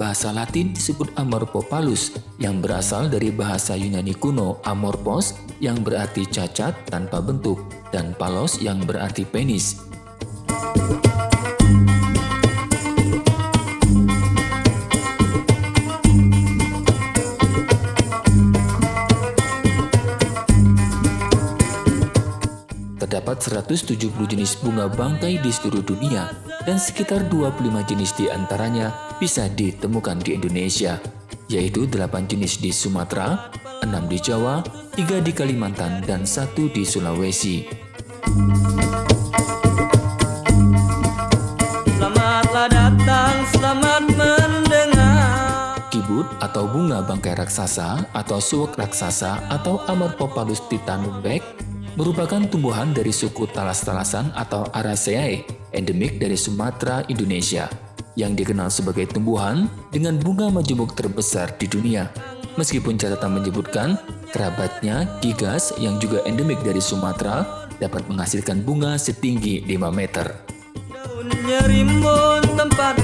bahasa Latin disebut Amorphopalus yang berasal dari bahasa Yunani kuno amorphos yang berarti cacat tanpa bentuk dan palos yang berarti penis. Terdapat 170 jenis bunga bangkai di seluruh dunia dan sekitar 25 jenis di antaranya bisa ditemukan di Indonesia, yaitu 8 jenis di Sumatera, 6 di Jawa, 3 di Kalimantan, dan 1 di Sulawesi. Selamatlah datang, selamat mendengar. Kibut atau bunga bangkai raksasa atau suwek raksasa atau Amorphopalus titanum beck merupakan tumbuhan dari suku talas-talasan atau Araceae, endemik dari Sumatera, Indonesia, yang dikenal sebagai tumbuhan dengan bunga majemuk terbesar di dunia. Meskipun catatan menyebutkan, kerabatnya Gigas yang juga endemik dari Sumatera dapat menghasilkan bunga setinggi 5 meter. tempat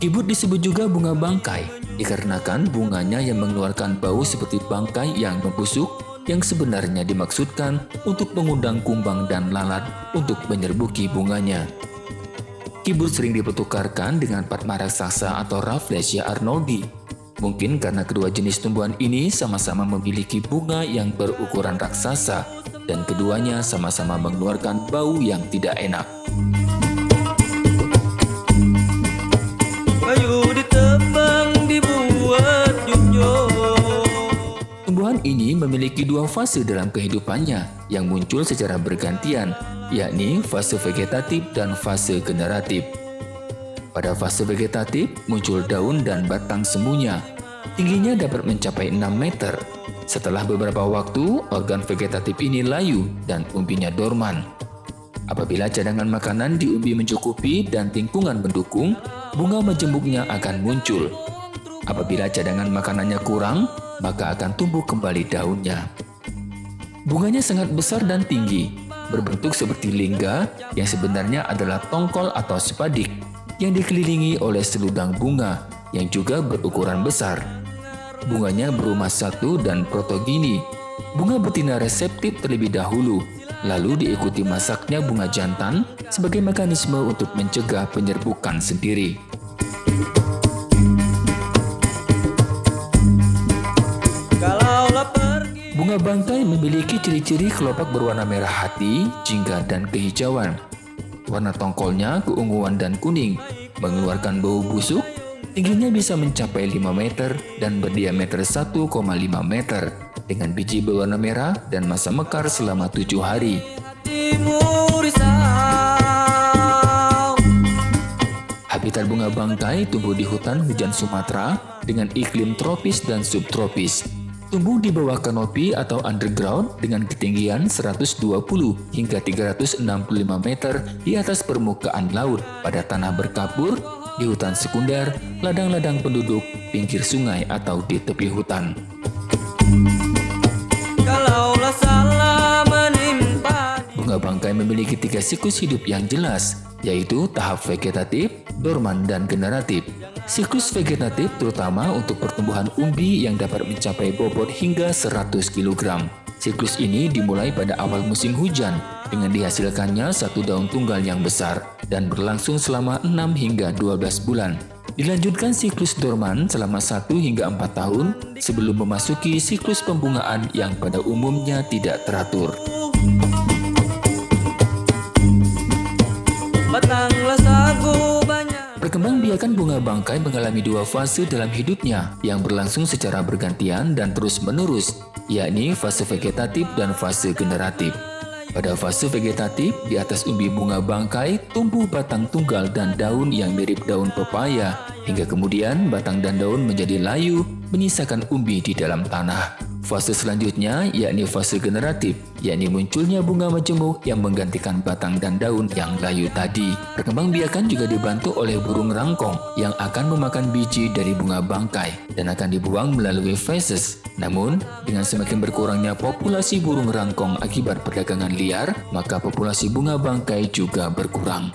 Kibut disebut juga bunga bangkai dikarenakan bunganya yang mengeluarkan bau seperti bangkai yang membusuk yang sebenarnya dimaksudkan untuk mengundang kumbang dan lalat untuk menyerbuki bunganya. Kibut sering dipertukarkan dengan Padma raksasa atau Rafflesia arnoldi. Mungkin karena kedua jenis tumbuhan ini sama-sama memiliki bunga yang berukuran raksasa dan keduanya sama-sama mengeluarkan bau yang tidak enak. Ini memiliki dua fase dalam kehidupannya yang muncul secara bergantian, yakni fase vegetatif dan fase generatif. Pada fase vegetatif, muncul daun dan batang semuanya. Tingginya dapat mencapai 6 meter. Setelah beberapa waktu, organ vegetatif ini layu dan umbinya dorman. Apabila cadangan makanan di umbi mencukupi dan lingkungan mendukung, bunga majemuknya akan muncul. Apabila cadangan makanannya kurang, maka akan tumbuh kembali daunnya. Bunganya sangat besar dan tinggi, berbentuk seperti lingga yang sebenarnya adalah tongkol atau sepadik yang dikelilingi oleh seludang bunga yang juga berukuran besar. Bunganya berumah satu dan protogini. Bunga betina reseptif terlebih dahulu, lalu diikuti masaknya bunga jantan sebagai mekanisme untuk mencegah penyerbukan sendiri. Bunga bangkai memiliki ciri-ciri kelopak berwarna merah hati, jingga, dan kehijauan. Warna tongkolnya keunguan dan kuning, mengeluarkan bau busuk, tingginya bisa mencapai 5 meter dan berdiameter 1,5 meter, dengan biji berwarna merah dan masa mekar selama 7 hari. Habitat bunga bangkai tumbuh di hutan hujan Sumatera dengan iklim tropis dan subtropis Tumbuh di bawah kanopi atau underground dengan ketinggian 120 hingga 365 meter di atas permukaan laut pada tanah berkapur, di hutan sekunder, ladang-ladang penduduk, pinggir sungai atau di tepi hutan. Bunga bangkai memiliki tiga siklus hidup yang jelas, yaitu tahap vegetatif, dorman, dan generatif. Siklus vegetatif terutama untuk pertumbuhan umbi yang dapat mencapai bobot hingga 100 kg. Siklus ini dimulai pada awal musim hujan dengan dihasilkannya satu daun tunggal yang besar dan berlangsung selama 6 hingga 12 bulan. Dilanjutkan siklus dorman selama 1 hingga 4 tahun sebelum memasuki siklus pembungaan yang pada umumnya tidak teratur. Perkembangbiakan bunga bangkai mengalami dua fase dalam hidupnya yang berlangsung secara bergantian dan terus-menerus, yakni fase vegetatif dan fase generatif. Pada fase vegetatif, di atas umbi bunga bangkai tumbuh batang tunggal dan daun yang mirip daun pepaya, hingga kemudian batang dan daun menjadi layu, menyisakan umbi di dalam tanah. Fase selanjutnya yakni fase generatif, yakni munculnya bunga majemuk yang menggantikan batang dan daun yang layu tadi. Perkembangbiakan juga dibantu oleh burung rangkong yang akan memakan biji dari bunga bangkai dan akan dibuang melalui feses. Namun, dengan semakin berkurangnya populasi burung rangkong akibat perdagangan liar, maka populasi bunga bangkai juga berkurang.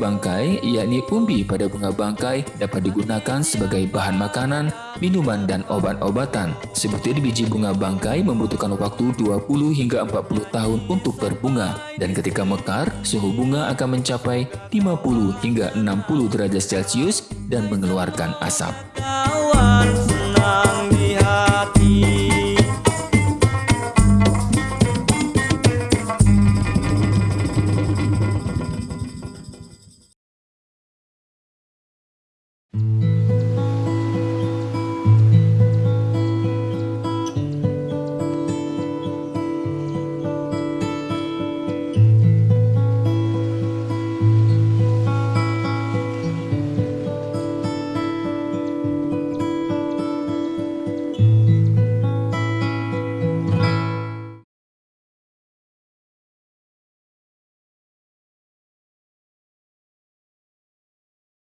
Bangkai, yakni umbi pada bunga bangkai dapat digunakan sebagai bahan makanan, minuman, dan obat-obatan. Seperti biji bunga bangkai membutuhkan waktu 20 hingga 40 tahun untuk berbunga, dan ketika mekar, suhu bunga akan mencapai 50 hingga 60 derajat Celcius dan mengeluarkan asap.